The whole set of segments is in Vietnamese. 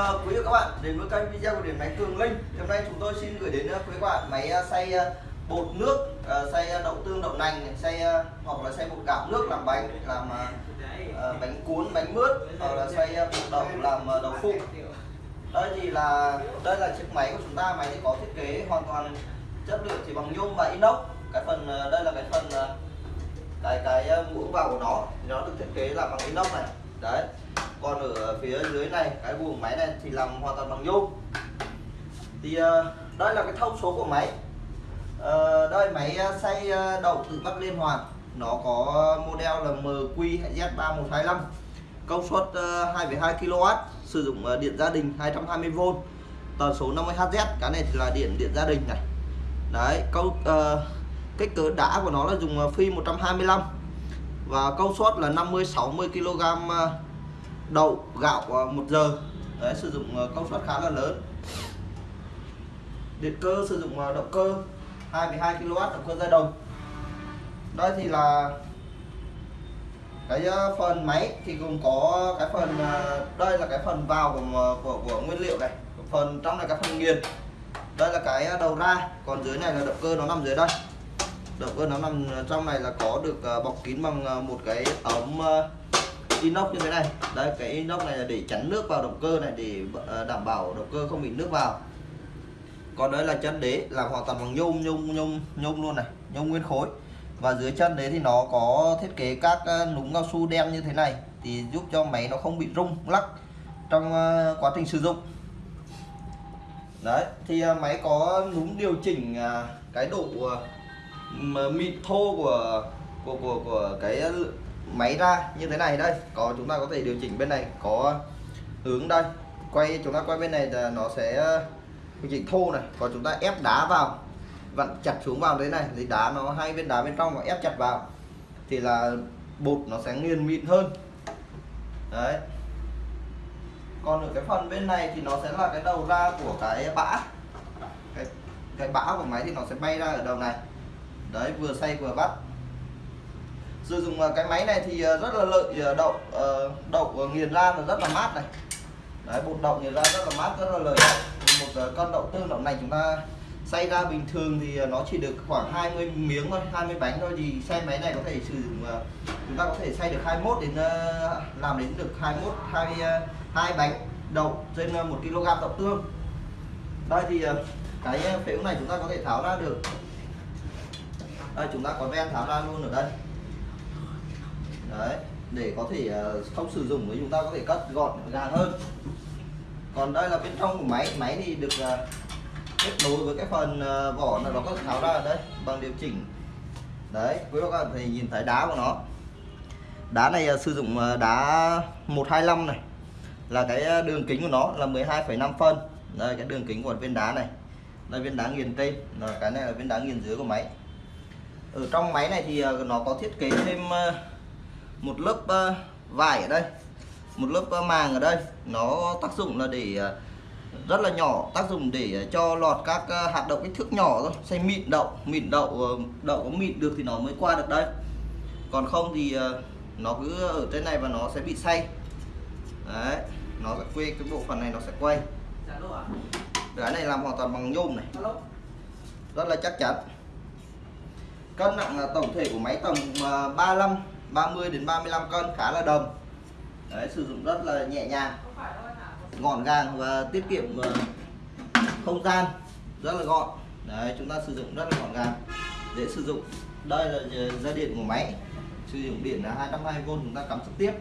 Ờ, quý vị các bạn đến với kênh video của điện máy Cường Linh. Hôm nay chúng tôi xin gửi đến ờ, quý các bạn máy ờ, xay bột nước, xay đậu tương, đậu nành, xay hoặc là xay bột gạo nước làm bánh, làm bánh cuốn, bánh mướt, hoặc là xay bột đậu làm đậu phụ. Đây thì là đây là chiếc máy của chúng ta, máy thì có thiết kế hoàn toàn chất lượng chỉ bằng nhôm và inox. Cái phần đây là cái phần cái cái muỗng vào của nó nó được thiết kế là bằng inox này đấy còn ở phía dưới này cái buồng máy này thì làm hoàn toàn bằng nhôm. Thì uh, đây là cái thông số của máy. Uh, đây máy ờ, xay đậu tự bắt liên hoàn. Nó có model là MQZ3125 công suất uh, 2,2 kW sử dụng uh, điện gia đình 220V tần số 50Hz cái này thì là điện điện gia đình này. Đấy câu uh, kích cỡ đá của nó là dùng phi 125 và công suất là 50 60 kg đậu gạo ờ, một giờ. Đấy sử dụng ờ, công suất khá là lớn. Điện cơ sử dụng ờ, động cơ 2,2 kW động cơ dây đồng đây thì là cái phần máy thì gồm có cái phần đây là cái phần vào của của, của nguyên liệu này. Phần trong này cái phần nghiền. Đây là cái đầu ra. Còn dưới này là động cơ nó nằm dưới đây. Động cơ nó nằm trong này là có được bọc kín bằng một cái ống inox như thế này. Đây, cái inox này là để chắn nước vào động cơ này, để ờ, đảm bảo động cơ không bị nước vào. Còn đây là chân đế làm hoàn toàn bằng nhôm nhôm nhôm nhôm luôn này, nhôm nguyên khối. Và dưới chân đế thì nó có thiết kế các ờ, núm cao su đen như thế này, thì giúp cho máy nó không bị rung, lắc trong ờ, quá trình sử dụng. Đấy, thì máy có núm điều chỉnh à, cái độ mịn thô của của của của cái máy ra như thế này đây. Có, chúng ta có thể điều chỉnh bên này, có hướng đây. Quay, chúng ta quay bên này là nó sẽ ờ, điều chỉnh thô này. Còn chúng ta ép đá vào, vặn chặt xuống vào thế này. Thì đá nó, hai bên đá bên trong và ép chặt vào. Thì là bột nó sẽ nghiền mịn hơn. Đấy. Còn ở cái phần bên này thì nó sẽ là cái đầu ra của cái bã. Cái cái bã của máy thì nó sẽ bay ra ở đầu này. Đấy, vừa xay vừa bắt sử dụng ờ, cái máy này thì ờ, rất là lợi ờ, đậu đậu nghiền ra là rất là mát này. Đấy, bột đậu nghiền ra rất là mát, rất là lợi một con đậu tương đậu này chúng ta xay ra bình thường thì nó chỉ được khoảng 20 miếng thôi 20 bánh thôi. Thì xay máy này có thể sử dụng chúng ta có thể xay được 21 đến làm đến được 21 hai hai bánh đậu trên 1 kg đậu tương. Đây thì cái phễu này chúng ta có thể tháo ra được. Đây, chúng ta có ven tháo ra luôn ở đây đấy để có thể ờ, không sử dụng thì chúng ta có thể cất gọn gàng hơn. Còn đây là bên trong của máy. Máy thì được ờ, kết nối với cái phần ờ, vỏ là nó có tháo ra đấy đây bằng điều chỉnh. Đấy quý các bạn thì nhìn thấy đá của nó. Đá này sử dụng đá 125 này. Là cái đường kính của nó là 12,5 phân. Đây cái đường kính của viên đá này. Đây viên đá nghiền trên là cái này là viên đá nghiền dưới của máy. Ở trong máy này thì nó có thiết kế thêm một lớp vải ở đây. Một lớp màng ở đây. Nó tác dụng là để rất là nhỏ tác dụng để cho lọt các hạt đậu kích thước nhỏ thôi. Xay mịn đậu mịn đậu đậu có mịn được thì nó mới qua được đây. Còn không thì nó cứ ở trên này và nó sẽ bị say đấy nó sẽ quay cái bộ phận này nó sẽ quay. Cái này làm hoàn toàn bằng nhôm này. Rất là chắc chắn. Cân nặng tổng thể của máy tầm 35 30 đến 35 cân khá là đồng đấy, sử dụng rất là nhẹ nhàng, gọn gàng và tiết kiệm ờ, không gian rất là gọn. Đấy, chúng ta sử dụng rất là gọn gàng. Dễ sử dụng. Đây là dây điện của máy. Sử dụng điện là 220V chúng ta cắm trực tiếp.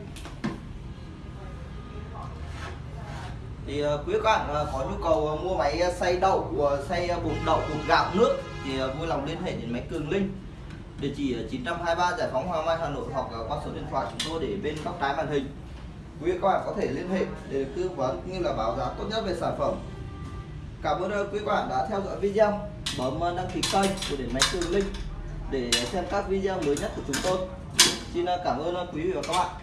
Thì ờ, quý các bạn ờ, có nhu cầu mua máy xay đậu xay bột đậu, bột gạo, nước thì vui lòng liên hệ đến máy Cường Linh địa chỉ ở 923 Giải phóng Hoàng Mai, Hà Nội, hoặc à, qua số điện thoại chúng tôi để bên góc trái màn hình. Quý các bạn có thể liên hệ để tư vấn như là báo giá tốt nhất về sản phẩm. Cảm ơn à, quý các bạn đã theo dõi video. Bấm đăng ký kênh của điện máy Cường Linh để xem các video mới nhất của chúng tôi. Xin à, cảm ơn quý vị và các bạn.